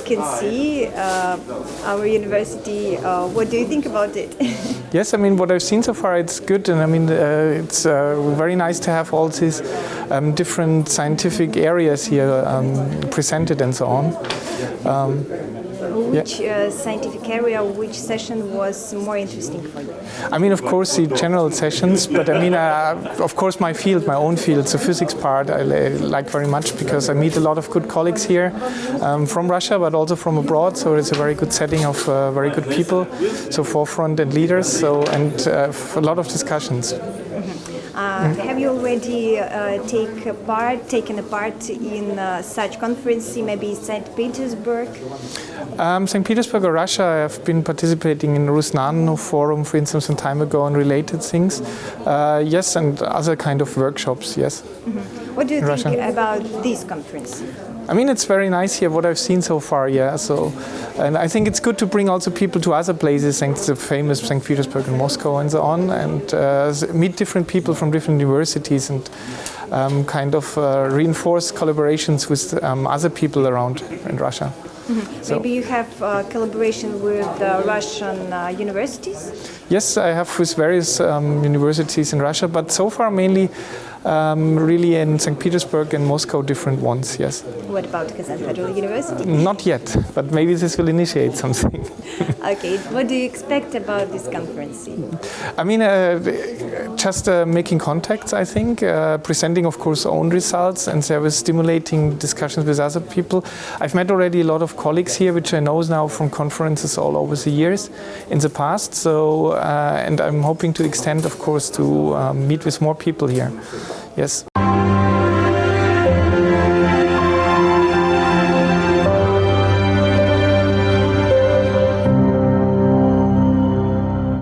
can see uh, our university. Uh, what do you think about it? yes, I mean what I've seen so far, it's good, and I mean uh, it's uh, very nice to have all these um, different scientific areas here um, presented and so on. Um, which uh, scientific area, which session was more interesting for you? I mean, of course, the general sessions, but I mean, uh, of course, my field, my own field, the physics part, I like very much because I meet a lot of good colleagues here um, from Russia, but also from abroad. So it's a very good setting of uh, very good people, so forefront and leaders, so and a lot of discussions. Uh, have you already uh, take a part, taken a part in uh, such conference, maybe St. Petersburg? Um, St. Petersburg or Russia, I have been participating in Rusnano Forum, for instance, some time ago on related things. Uh, yes, and other kind of workshops, yes. Mm -hmm. What do you think about this conference? I mean, it's very nice here, what I've seen so far, yeah. So, and I think it's good to bring also people to other places, like the famous St. Petersburg and Moscow and so on, and uh, meet different people from different universities and um, kind of uh, reinforce collaborations with um, other people around in Russia. Mm -hmm. so, Maybe you have uh, collaboration with Russian uh, universities? Yes, I have with various um, universities in Russia, but so far mainly um, really in St. Petersburg and Moscow, different ones, yes. What about Kazan Federal University? Not yet, but maybe this will initiate something. okay, what do you expect about this conference? I mean, uh, just uh, making contacts, I think, uh, presenting, of course, own results, and there was stimulating discussions with other people. I've met already a lot of colleagues here, which I know now from conferences all over the years in the past, so, uh, and I'm hoping to extend, of course, to um, meet with more people here. Yes.